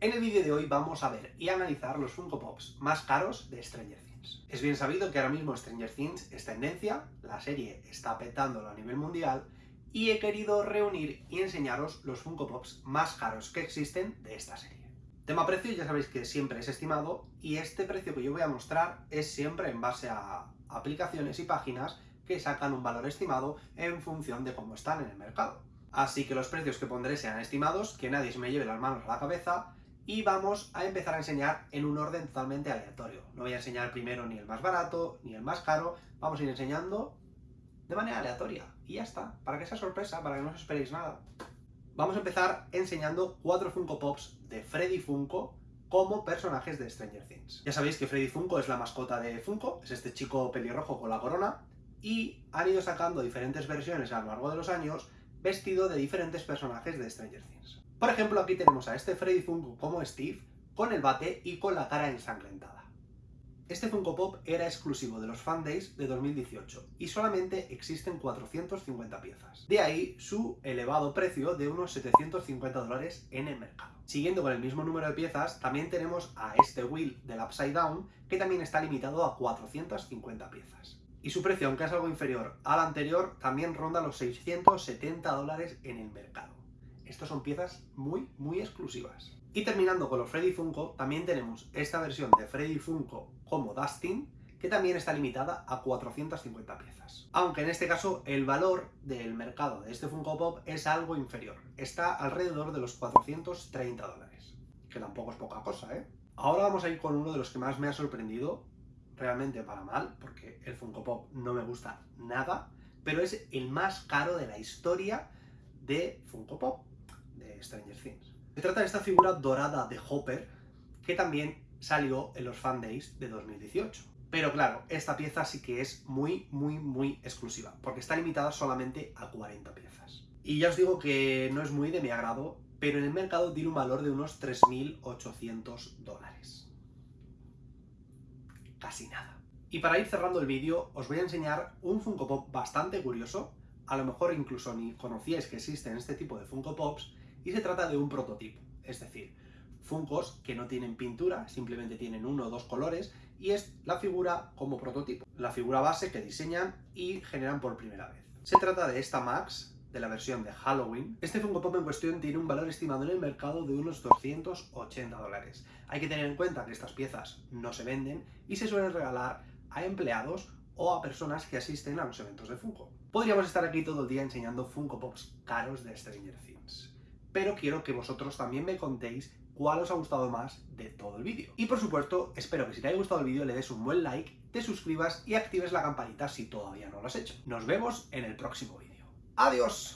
En el vídeo de hoy vamos a ver y analizar los Funko Pops más caros de Stranger Things. Es bien sabido que ahora mismo Stranger Things es tendencia, la serie está petándolo a nivel mundial, y he querido reunir y enseñaros los Funko Pops más caros que existen de esta serie. Tema precio ya sabéis que siempre es estimado, y este precio que yo voy a mostrar es siempre en base a aplicaciones y páginas que sacan un valor estimado en función de cómo están en el mercado. Así que los precios que pondré sean estimados, que nadie se me lleve las manos a la cabeza, y vamos a empezar a enseñar en un orden totalmente aleatorio. No voy a enseñar primero ni el más barato, ni el más caro, vamos a ir enseñando de manera aleatoria. Y ya está, para que sea sorpresa, para que no os esperéis nada. Vamos a empezar enseñando cuatro Funko Pops de Freddy Funko como personajes de Stranger Things. Ya sabéis que Freddy Funko es la mascota de Funko, es este chico pelirrojo con la corona, y han ido sacando diferentes versiones a lo largo de los años vestido de diferentes personajes de Stranger Things. Por ejemplo, aquí tenemos a este Freddy Funko como Steve, con el bate y con la cara ensangrentada. Este Funko Pop era exclusivo de los Fan Days de 2018 y solamente existen 450 piezas. De ahí su elevado precio de unos 750 dólares en el mercado. Siguiendo con el mismo número de piezas, también tenemos a este Wheel del Upside Down, que también está limitado a 450 piezas. Y su precio, aunque es algo inferior al anterior, también ronda los 670 dólares en el mercado. Estos son piezas muy, muy exclusivas. Y terminando con los Freddy Funko, también tenemos esta versión de Freddy Funko como Dustin, que también está limitada a 450 piezas. Aunque en este caso el valor del mercado de este Funko Pop es algo inferior. Está alrededor de los 430 dólares. Que tampoco es poca cosa, ¿eh? Ahora vamos a ir con uno de los que más me ha sorprendido, realmente para mal, porque el Funko Pop no me gusta nada, pero es el más caro de la historia de Funko Pop de Stranger Things. Se trata de esta figura dorada de Hopper, que también salió en los Fan Days de 2018. Pero claro, esta pieza sí que es muy, muy, muy exclusiva, porque está limitada solamente a 40 piezas. Y ya os digo que no es muy de mi agrado, pero en el mercado tiene un valor de unos 3.800 dólares. Casi nada. Y para ir cerrando el vídeo, os voy a enseñar un Funko Pop bastante curioso, a lo mejor incluso ni conocíais que existen este tipo de Funko Pops, y se trata de un prototipo, es decir, Funkos que no tienen pintura, simplemente tienen uno o dos colores, y es la figura como prototipo, la figura base que diseñan y generan por primera vez. Se trata de esta Max, de la versión de Halloween. Este Funko Pop en cuestión tiene un valor estimado en el mercado de unos 280 dólares. Hay que tener en cuenta que estas piezas no se venden y se suelen regalar a empleados o a personas que asisten a los eventos de Funko. Podríamos estar aquí todo el día enseñando Funko Pops caros de Stranger Things pero quiero que vosotros también me contéis cuál os ha gustado más de todo el vídeo. Y por supuesto, espero que si te haya gustado el vídeo le des un buen like, te suscribas y actives la campanita si todavía no lo has hecho. Nos vemos en el próximo vídeo. ¡Adiós!